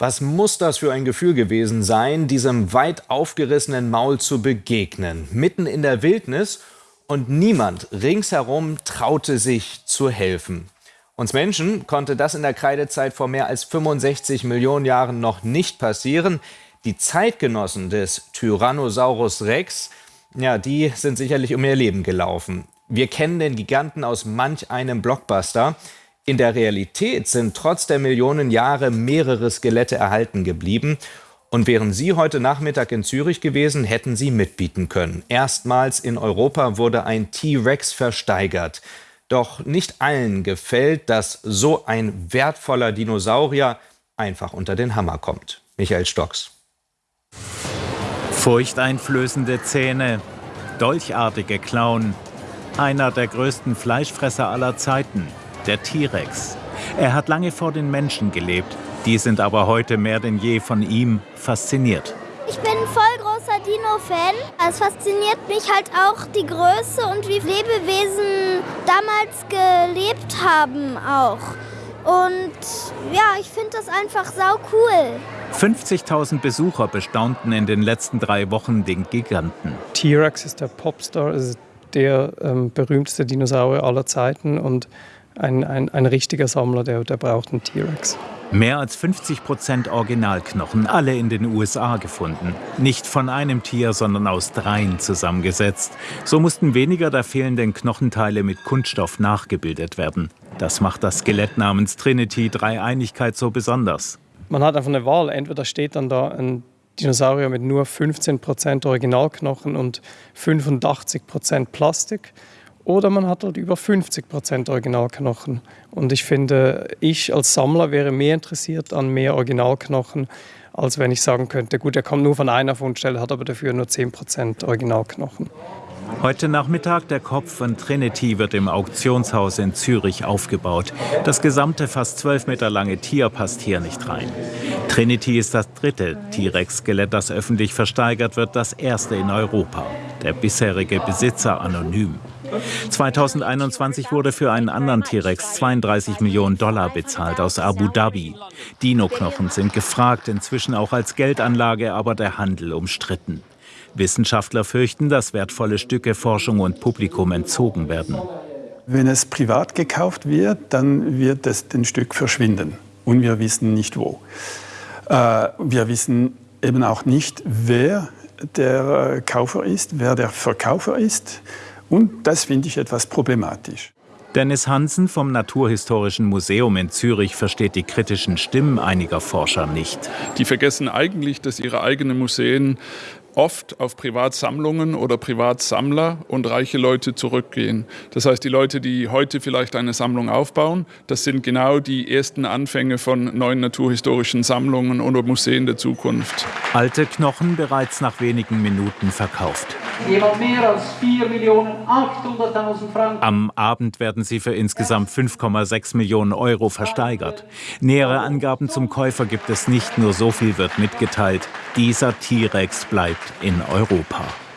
Was muss das für ein Gefühl gewesen sein, diesem weit aufgerissenen Maul zu begegnen, mitten in der Wildnis und niemand ringsherum traute sich zu helfen. Uns Menschen konnte das in der Kreidezeit vor mehr als 65 Millionen Jahren noch nicht passieren. Die Zeitgenossen des Tyrannosaurus Rex, ja, die sind sicherlich um ihr Leben gelaufen. Wir kennen den Giganten aus manch einem Blockbuster. In der Realität sind trotz der Millionen Jahre mehrere Skelette erhalten geblieben. Und wären Sie heute Nachmittag in Zürich gewesen, hätten Sie mitbieten können. Erstmals in Europa wurde ein T-Rex versteigert. Doch nicht allen gefällt, dass so ein wertvoller Dinosaurier einfach unter den Hammer kommt. Michael Stocks. Furchteinflößende Zähne, dolchartige Klauen. Einer der größten Fleischfresser aller Zeiten der T-Rex. Er hat lange vor den Menschen gelebt. Die sind aber heute mehr denn je von ihm fasziniert. Ich bin voll großer Dino-Fan. Es fasziniert mich halt auch die Größe und wie Lebewesen damals gelebt haben auch. Und ja, ich finde das einfach sau cool. 50.000 Besucher bestaunten in den letzten drei Wochen den Giganten. T-Rex ist der Popstar, ist der ähm, berühmteste Dinosaurier aller Zeiten und ein, ein, ein richtiger Sammler, der, der braucht einen T-Rex. Mehr als 50 Prozent Originalknochen, alle in den USA gefunden. Nicht von einem Tier, sondern aus dreien zusammengesetzt. So mussten weniger der fehlenden Knochenteile mit Kunststoff nachgebildet werden. Das macht das Skelett namens Trinity Dreieinigkeit so besonders. Man hat einfach eine Wahl. Entweder steht dann da ein Dinosaurier mit nur 15 Prozent Originalknochen und 85 Prozent Plastik oder man hat halt über 50 Prozent Originalknochen. Und ich finde, ich als Sammler wäre mehr interessiert an mehr Originalknochen, als wenn ich sagen könnte, gut, er kommt nur von einer Fundstelle, hat aber dafür nur 10 Prozent Originalknochen. Heute Nachmittag der Kopf von Trinity wird im Auktionshaus in Zürich aufgebaut. Das gesamte fast 12 Meter lange Tier passt hier nicht rein. Trinity ist das dritte T-Rex-Skelett, das öffentlich versteigert wird, das erste in Europa. Der bisherige Besitzer anonym. 2021 wurde für einen anderen T-Rex 32 Millionen Dollar bezahlt aus Abu Dhabi. Dino-Knochen sind gefragt, inzwischen auch als Geldanlage, aber der Handel umstritten. Wissenschaftler fürchten, dass wertvolle Stücke Forschung und Publikum entzogen werden. Wenn es privat gekauft wird, dann wird es ein Stück verschwinden. Und wir wissen nicht wo. Äh, wir wissen eben auch nicht, wer der Kaufer ist, wer der Verkäufer ist. Und das finde ich etwas problematisch. Dennis Hansen vom Naturhistorischen Museum in Zürich versteht die kritischen Stimmen einiger Forscher nicht. Die vergessen eigentlich, dass ihre eigenen Museen oft auf Privatsammlungen oder Privatsammler und reiche Leute zurückgehen. Das heißt, die Leute, die heute vielleicht eine Sammlung aufbauen, das sind genau die ersten Anfänge von neuen naturhistorischen Sammlungen oder Museen der Zukunft. Alte Knochen bereits nach wenigen Minuten verkauft. Jemand mehr als 4.800.000 Franken. Am Abend werden sie für insgesamt 5,6 Millionen Euro versteigert. Nähere Angaben zum Käufer gibt es nicht, nur so viel wird mitgeteilt. Dieser T-Rex bleibt in Europa.